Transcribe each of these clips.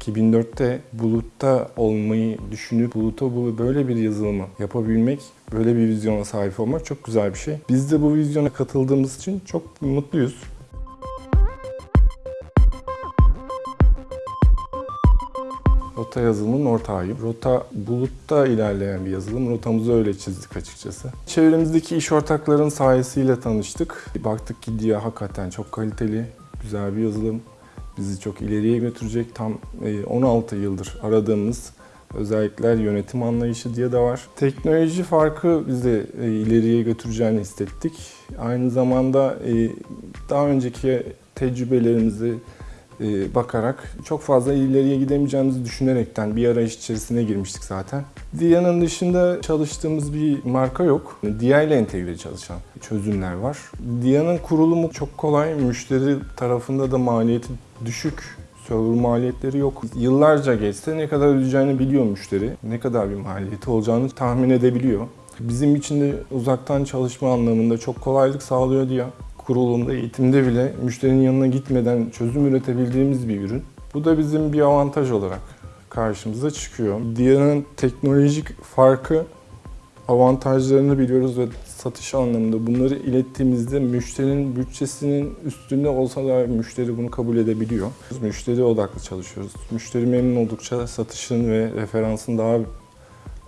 2004'te bulutta olmayı düşünüp buluta bu böyle bir yazılımı yapabilmek, böyle bir vizyona sahip olmak çok güzel bir şey. Biz de bu vizyona katıldığımız için çok mutluyuz. Rota yazılımının ortağıyım. Rota bulutta ilerleyen bir yazılım. Rotamızı öyle çizdik açıkçası. Çevremizdeki iş ortakların sayesiyle tanıştık. Baktık ki DIA hakikaten çok kaliteli, güzel bir yazılım. Bizi çok ileriye götürecek. Tam e, 16 yıldır aradığımız özellikler yönetim anlayışı diye de var. Teknoloji farkı bizi e, ileriye götüreceğini hissettik. Aynı zamanda e, daha önceki tecrübelerimizi e, bakarak çok fazla ileriye gidemeyeceğimizi düşünerekten bir arayış içerisine girmiştik zaten. DIA'nın dışında çalıştığımız bir marka yok. DIA ile entegre çalışan çözümler var. DIA'nın kurulumu çok kolay, müşteri tarafında da maliyeti düşük. Server maliyetleri yok. Yıllarca geçse ne kadar ödeyeceğini biliyor müşteri. Ne kadar bir maliyeti olacağını tahmin edebiliyor. Bizim için de uzaktan çalışma anlamında çok kolaylık sağlıyor DIA kurulumda, eğitimde bile müşterinin yanına gitmeden çözüm üretebildiğimiz bir ürün. Bu da bizim bir avantaj olarak karşımıza çıkıyor. Diğerinin teknolojik farkı avantajlarını biliyoruz ve satış anlamında bunları ilettiğimizde müşterinin bütçesinin üstünde olsa da müşteri bunu kabul edebiliyor. Müşteri odaklı çalışıyoruz. Müşteri memnun oldukça satışın ve referansın daha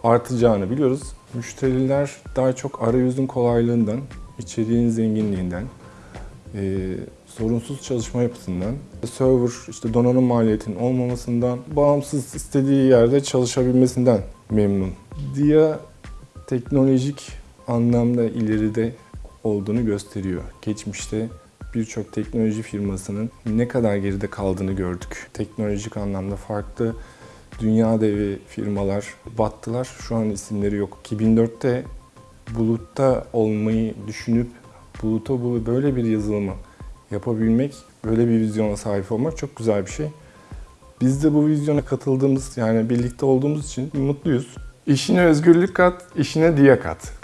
artacağını biliyoruz. Müşteriler daha çok arayüzün kolaylığından, içeriğin zenginliğinden, e, sorunsuz çalışma yapısından, server işte donanım maliyetinin olmamasından, bağımsız istediği yerde çalışabilmesinden memnun. DIA teknolojik anlamda ileride olduğunu gösteriyor. Geçmişte birçok teknoloji firmasının ne kadar geride kaldığını gördük. Teknolojik anlamda farklı dünya devi firmalar battılar. Şu an isimleri yok. 2004'te bulutta olmayı düşünüp buluta bu böyle bir yazılımı yapabilmek, böyle bir vizyona sahip olmak çok güzel bir şey. Biz de bu vizyona katıldığımız, yani birlikte olduğumuz için mutluyuz. İşine özgürlük kat, işine diye kat.